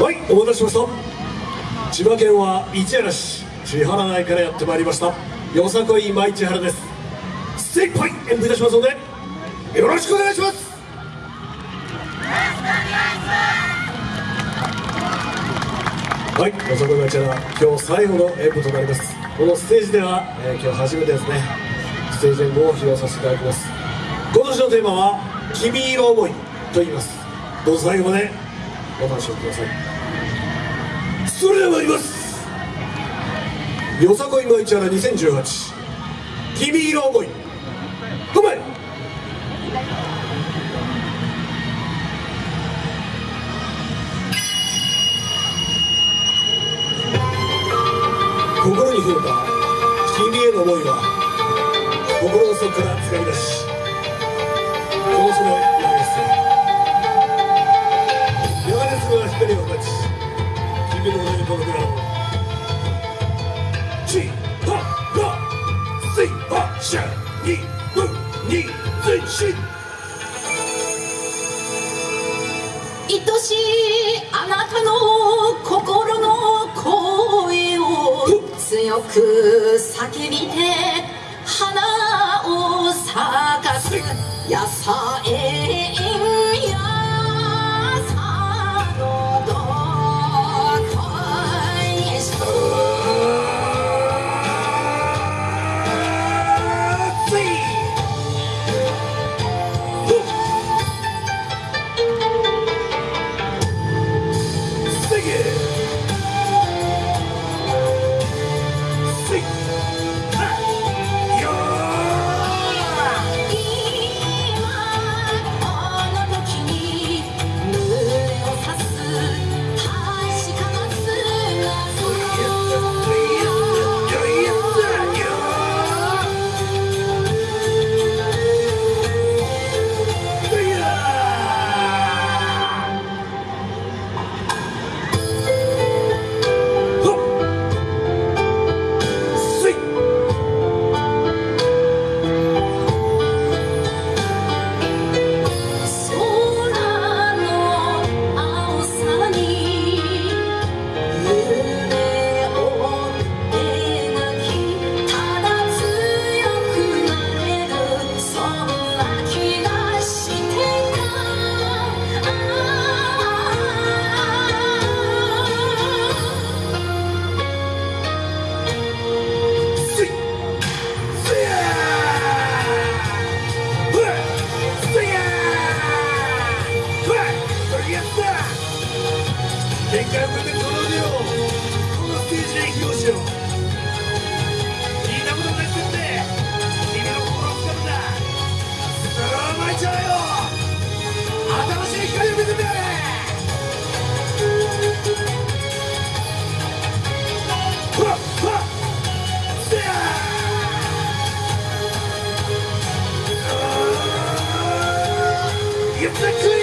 はいお待たせしました。千葉県は市原市千原内からやってまいりました。よさこい舞千原です。精一杯演舞いたしますのでよろしくお願いします。はい、よさこい舞千原今日最後の演舞となります。このステージでは、えー今日初めてですねステージ演舞を披露させていただきます。今年のテーマは「君色思い」と言います。どうぞ最後までお楽しみください。それでは参ります。よさこい舞千原2018君色思い。ごめん。心に触れた。君への思いは心の底から掴み出し。この空をし愛しいあなたの心の声を強く叫びて花を咲かす。野菜。限界を超えてこの腕をこのステージで披露しよう聞いたことないってって君の心をつかむんださあ巻いちゃうよ新しい光を見せてやれふわっふわっせやー It's the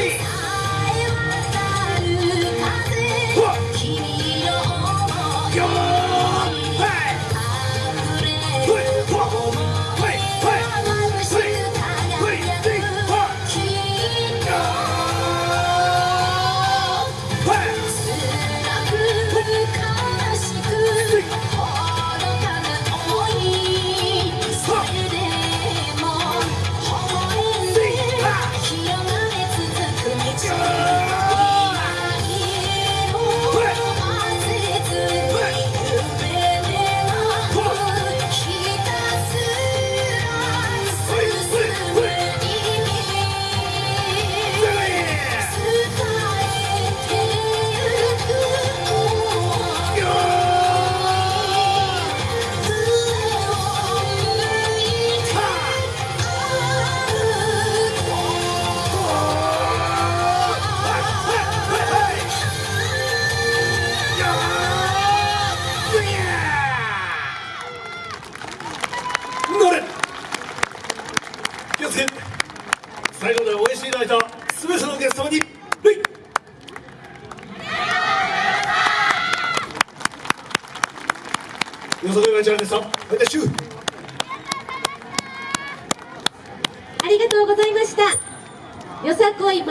最後まで応援していただいた全てのゲストによそどいまちゃんでしたまたありがとうございました。よさこい